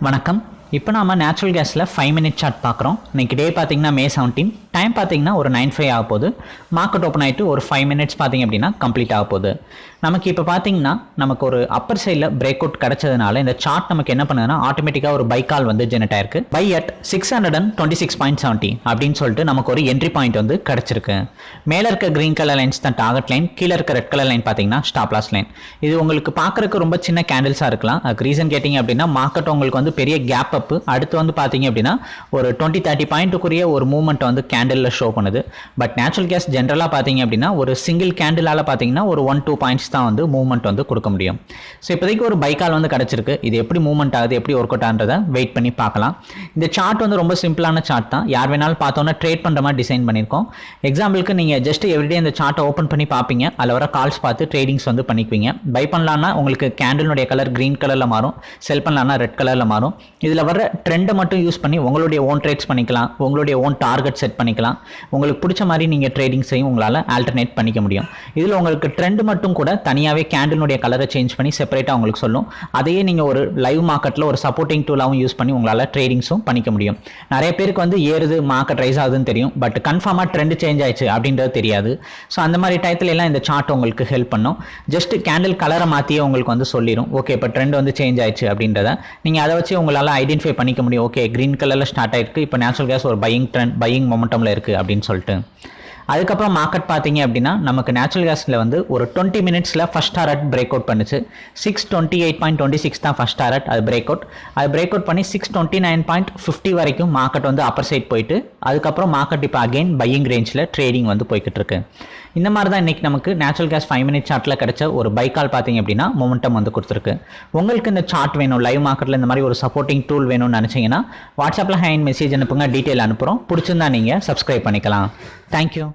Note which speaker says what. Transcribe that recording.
Speaker 1: வணக்கம். இப்போ நாம நேச்சுரல் கேஸில் ஃபைவ் மினிட் சார்ட் பார்க்குறோம். இன்னைக்கு டே பார்த்தீங்கன்னா மே செவன்டீன் டைம் பார்த்தீங்கன்னா ஒரு நைன் ஃபைவ் ஆக போகுது. மார்க்கெட் ஓப்பன் ஆகிட்டு ஒரு ஃபைவ் மினிட்ஸ் பார்த்தீங்க அப்படின்னா கம்ப்ளீட் ஆக போகுது. நமக்கு இப்போ பார்த்தீங்கன்னா நமக்கு ஒரு அப்பர் சைடில் பிரேக் அவுட் கிடச்சதுனால இந்த சார்ட் நமக்கு என்ன பண்ணுதுன்னா ஆட்டோமேட்டிக்காக ஒரு பை கால் வந்து ஜெனரேட் ஆயிருக்கு. Buy at six hundred and twenty six point seventy அப்படின்னு சொல்லிட்டு நமக்கு ஒரு என்ட்ரி பாயிண்ட் வந்து கிடச்சிருக்கு. மேலே இருக்க க்ரீன் கலர் லைன்ஸ் தான் டார்கெட் லைன் கீழே இருக்க ரெட் கலர் லைன் பார்த்தீங்கன்னா ஸ்டாப் லாஸ் லைன் இது உங்களுக்கு பார்க்குறக்கு ரொம்ப சின்ன கேண்டில்ஸாக இருக்கலாம். அதுக்கு ரீசன் கேட்டிங்க அப்படின்னா மார்க்கெட் உங்களுக்கு வந்து பெரிய கேப் அப் அடுத்து வந்து பார்த்தீங்க அப்படின்னா ஒரு டுவெண்ட்டி தேர்ட்டி பாயிண்ட்டுக்குரிய ஒரு மூவ்மெண்ட் வந்து கேண்டிலில் ஷோ பண்ணுது. பட் நேச்சுரல் கேஸ் ஜென்ரலாக பார்த்தீங்க அப்படின்னா ஒரு சிங்கிள் கேண்டிலால் பார்த்தீங்கன்னா ஒரு ஒன் டூ பாயிண்ட்ஸ் தான் வந்து மூவ்மெண்ட் வந்து கொடுக்க முடியும். ஸோ இப்போதைக்கு ஒரு பைக்கால் வந்து கிடச்சிருக்கு. இது எப்படி மூவ்மெண்ட் ஆகுது எப்படி ஒர்க் அவுட் ஆகுன்றதை வெயிட் பண்ணி பார்க்கலாம். இந்த சார்ட் வந்து ரொம்ப சிம்பிளான சார்ட் தான். யார் வேணாலும் பார்த்தோன்னா ட்ரேட் பண்ணுற மாதிரி டிசைன் பண்ணியிருக்கோம். எக்ஸாம்பிளுக்கு நீங்கள் ஜஸ்ட் எவ்ரிடே இந்த சார்ட்டை ஓப்பன் பண்ணி பார்ப்பீங்க. அதில் வர கால்ஸ் பார்த்து ட்ரேடிங்ஸ் வந்து பண்ணிக்குவீங்க. பை பண்ணலான்னா உங்களுக்கு கேண்டிலுடைய கலர் க்ரீன் கலரில் மாறும். செல் பண்ணலான்னா ரெட் கலரில் மாறும். இதில் வர ட்ரெண்டை மட்டும் யூஸ் பண்ணி உங்களுடைய ஓன் ட்ரேட்ஸ் பண்ணிக்கலாம். உங்களுடைய ஓன் டார்கெட் செட் பண்ணிக்கலாம். உங்களுக்கு பிடிச்ச மாதிரி நீங்கள் ட்ரேடிங்ஸையும் உங்களால் ஆல்டர்னேட் பண்ணிக்க முடியும். இதில் உங்களுக்கு ட்ரெண்ட் மட்டும் கூட தனியாகவே கேண்டிலுடைய கலரை சேஞ்ச் பண்ணி செப்பரேட்டாக உங்களுக்கு சொல்லும். அதையே நீங்கள் ஒரு லைவ் மார்க்கெட்டில் ஒரு சப்போர்ட்டிங் டூலாகவும் யூஸ் பண்ணி உங்களால் ட்ரேடிங்ஸும் பண்ணிக்க முடியும். நிறைய பேருக்கு வந்து ஏறுது மார்க்கெட் ரைஸ் ஆகுதுன்னு தெரியும். பட் கன்ஃபார்மாக ட்ரெண்ட் சேஞ்ச் ஆயிடுச்சு அப்படின்றது தெரியாது. ஸோ அந்த மாதிரி டயத்துல எல்லாம் இந்த சார்ட் உங்களுக்கு ஹெல்ப் பண்ணும். ஜஸ்ட் கேண்டில் கலரை மாற்றியே உங்களுக்கு வந்து சொல்லிடும் ஓகே இப்போ ட்ரெண்ட் வந்து சேஞ்ச் ஆயிடுச்சு அப்படின்றத. நீங்கள் அதை வச்சு உங்களால் ஐடென்டிஃபை பண்ணிக்க முடியும். ஓகே க்ரீன் கலரில் ஸ்டார்ட் ஆயிருக்கு. இப்போ நேச்சுரல் கேஸ் ஒரு பையிங் ட்ரெண்ட் பையிங் மொமெண்டமில் இருக்குது அப்படின்னு சொல்லிட்டு. அதுக்கப்புறம் மார்க்கெட் பார்த்தீங்க அப்படின்னா நமக்கு நேச்சுரல் கேஸில் வந்து ஒரு டுவெண்ட்டி மினிட்ஸில் ஃபஸ்ட் டாரட் பிரேக் அவுட் பண்ணுச்சு. Six twenty eight point twenty six தான் ஃபஸ்ட் டாரட் அது பிரேக் அவுட் அது பிரேக் அவுட் பண்ணி six twenty nine point fifty வரைக்கும் மார்க்கெட் வந்து அப்பர் சைட் போயிட்டு அதுக்கப்புறம் மார்க்கெட் இப்போ அகைன் பையிங் ரேஞ்சில் ட்ரேடிங் வந்து போய்கிட்டு இருக்கு. இந்த மாதிரி தான் இன்றைக்கி நமக்கு நேச்சுரல் கேஸ் ஃபைவ் மினிட் சார்ட்டில் கிடைச்ச ஒரு பைக்கால் பார்த்தீங்க அப்படின்னா மொமெண்டம் வந்து கொடுத்துருக்கு. உங்களுக்கு இந்த சார்ட் வேணும் லைவ் மார்க்கெட்டில் இந்த மாதிரி ஒரு சப்போர்ட்டிங் டூல் வேணும்னு நினச்சிங்கன்னா வாட்ஸ்அப்பில் ஹேண்ட் மெசேஜ் அனுப்புங்க டீட்டெயில் அனுப்புகிறோம் பிடிச்சிருந்தா நீங்கள் சப்ஸ்கிரைப் பண்ணிக்கலாம். தேங்க்யூ